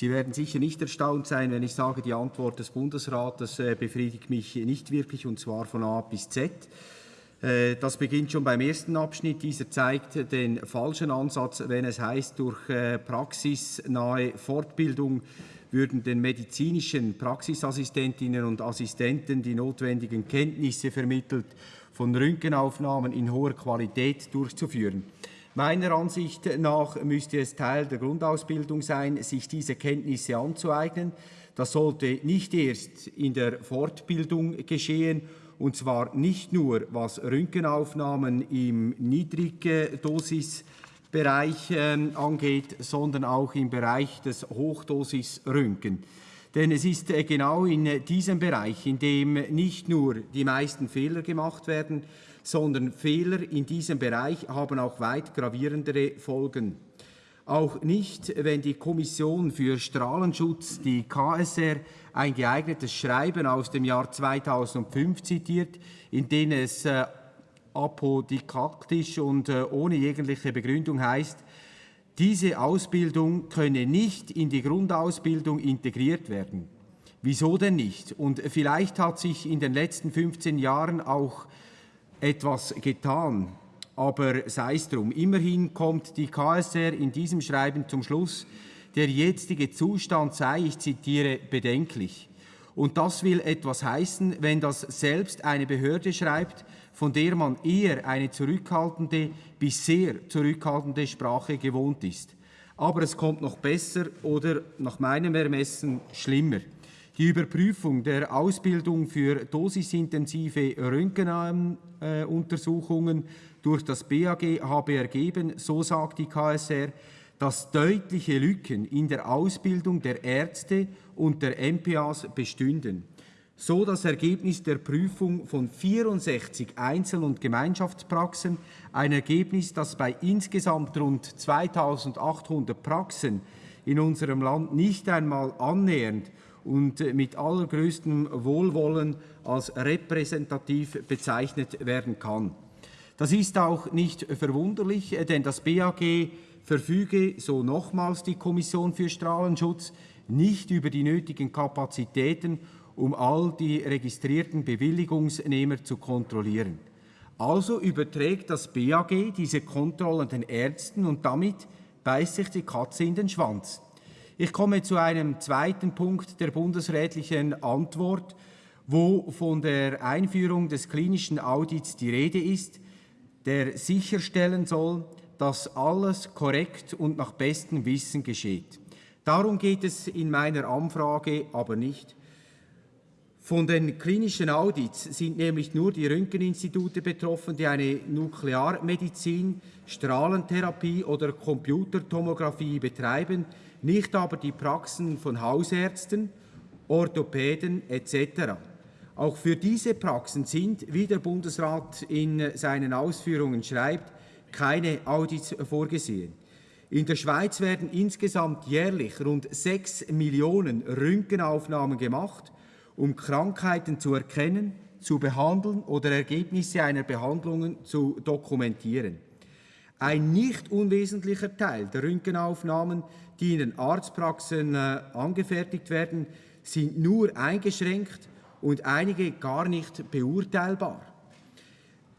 Sie werden sicher nicht erstaunt sein, wenn ich sage, die Antwort des Bundesrates äh, befriedigt mich nicht wirklich, und zwar von A bis Z. Äh, das beginnt schon beim ersten Abschnitt. Dieser zeigt den falschen Ansatz, wenn es heißt, durch äh, praxisnahe Fortbildung würden den medizinischen Praxisassistentinnen und Assistenten die notwendigen Kenntnisse vermittelt, von Röntgenaufnahmen in hoher Qualität durchzuführen. Meiner Ansicht nach müsste es Teil der Grundausbildung sein, sich diese Kenntnisse anzueignen. Das sollte nicht erst in der Fortbildung geschehen, und zwar nicht nur was Röntgenaufnahmen im Niedrigdosisbereich äh, angeht, sondern auch im Bereich des Hochdosisröntgen. Denn es ist genau in diesem Bereich, in dem nicht nur die meisten Fehler gemacht werden, sondern Fehler in diesem Bereich haben auch weit gravierendere Folgen. Auch nicht, wenn die Kommission für Strahlenschutz, die KSR, ein geeignetes Schreiben aus dem Jahr 2005 zitiert, in dem es äh, apodikaktisch und äh, ohne jegliche Begründung heißt, diese Ausbildung könne nicht in die Grundausbildung integriert werden. Wieso denn nicht? Und vielleicht hat sich in den letzten 15 Jahren auch etwas getan, aber sei es drum. Immerhin kommt die KSR in diesem Schreiben zum Schluss, der jetzige Zustand sei, ich zitiere, bedenklich. Und das will etwas heißen, wenn das selbst eine Behörde schreibt, von der man eher eine zurückhaltende bis sehr zurückhaltende Sprache gewohnt ist. Aber es kommt noch besser oder nach meinem Ermessen schlimmer. Die Überprüfung der Ausbildung für dosisintensive Röntgenuntersuchungen durch das BAG habe ergeben, so sagt die KSR, dass deutliche Lücken in der Ausbildung der Ärzte und der MPAs bestünden. So das Ergebnis der Prüfung von 64 Einzel- und Gemeinschaftspraxen, ein Ergebnis, das bei insgesamt rund 2800 Praxen in unserem Land nicht einmal annähernd und mit allergrößtem Wohlwollen als repräsentativ bezeichnet werden kann. Das ist auch nicht verwunderlich, denn das BAG verfüge, so nochmals die Kommission für Strahlenschutz, nicht über die nötigen Kapazitäten, um all die registrierten Bewilligungsnehmer zu kontrollieren. Also überträgt das BAG diese Kontrollen den Ärzten und damit beißt sich die Katze in den Schwanz. Ich komme zu einem zweiten Punkt der bundesrätlichen Antwort, wo von der Einführung des klinischen Audits die Rede ist, der sicherstellen soll, dass alles korrekt und nach bestem Wissen geschieht. Darum geht es in meiner Anfrage aber nicht. Von den klinischen Audits sind nämlich nur die Röntgeninstitute betroffen, die eine Nuklearmedizin, Strahlentherapie oder Computertomographie betreiben, nicht aber die Praxen von Hausärzten, Orthopäden etc. Auch für diese Praxen sind, wie der Bundesrat in seinen Ausführungen schreibt, keine Audits vorgesehen. In der Schweiz werden insgesamt jährlich rund 6 Millionen Röntgenaufnahmen gemacht, um Krankheiten zu erkennen, zu behandeln oder Ergebnisse einer Behandlung zu dokumentieren. Ein nicht unwesentlicher Teil der Röntgenaufnahmen, die in den Arztpraxen äh, angefertigt werden, sind nur eingeschränkt und einige gar nicht beurteilbar.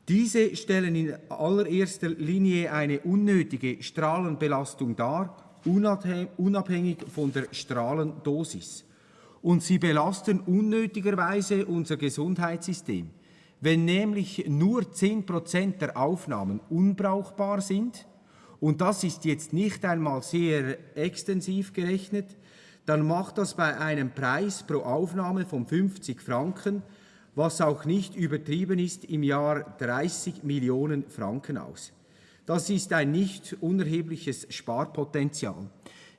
Diese stellen in allererster Linie eine unnötige Strahlenbelastung dar, unabhängig von der Strahlendosis. Und sie belasten unnötigerweise unser Gesundheitssystem. Wenn nämlich nur 10 Prozent der Aufnahmen unbrauchbar sind, und das ist jetzt nicht einmal sehr extensiv gerechnet, dann macht das bei einem Preis pro Aufnahme von 50 Franken was auch nicht übertrieben ist, im Jahr 30 Millionen Franken aus. Das ist ein nicht unerhebliches Sparpotenzial.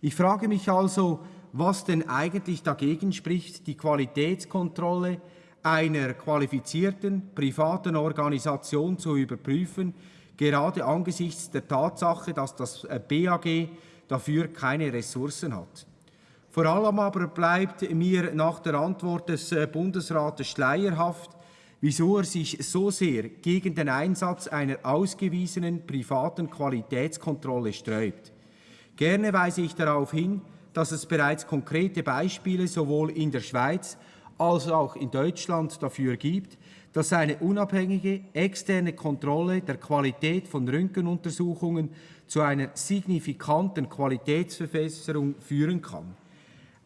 Ich frage mich also, was denn eigentlich dagegen spricht, die Qualitätskontrolle einer qualifizierten privaten Organisation zu überprüfen, gerade angesichts der Tatsache, dass das BAG dafür keine Ressourcen hat. Vor allem aber bleibt mir nach der Antwort des äh, Bundesrates schleierhaft, wieso er sich so sehr gegen den Einsatz einer ausgewiesenen privaten Qualitätskontrolle sträubt. Gerne weise ich darauf hin, dass es bereits konkrete Beispiele sowohl in der Schweiz als auch in Deutschland dafür gibt, dass eine unabhängige externe Kontrolle der Qualität von Röntgenuntersuchungen zu einer signifikanten Qualitätsverbesserung führen kann.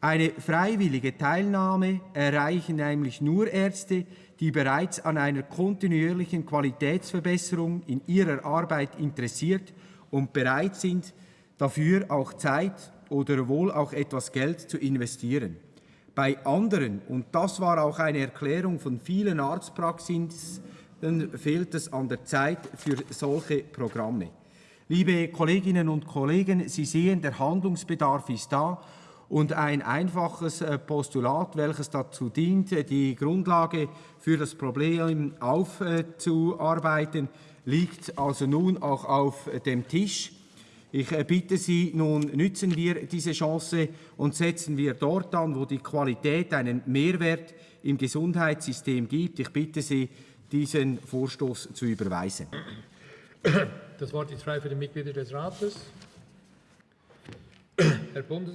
Eine freiwillige Teilnahme erreichen nämlich nur Ärzte, die bereits an einer kontinuierlichen Qualitätsverbesserung in ihrer Arbeit interessiert und bereit sind, dafür auch Zeit oder wohl auch etwas Geld zu investieren. Bei anderen, und das war auch eine Erklärung von vielen Arztpraxen, fehlt es an der Zeit für solche Programme. Liebe Kolleginnen und Kollegen, Sie sehen, der Handlungsbedarf ist da und ein einfaches äh, Postulat, welches dazu dient, äh, die Grundlage für das Problem aufzuarbeiten, liegt also nun auch auf dem Tisch. Ich äh, bitte Sie, nun nützen wir diese Chance und setzen wir dort an, wo die Qualität einen Mehrwert im Gesundheitssystem gibt. Ich bitte Sie, diesen Vorstoß zu überweisen. Das Wort ist frei für die Mitglieder des Rates. Herr Bundes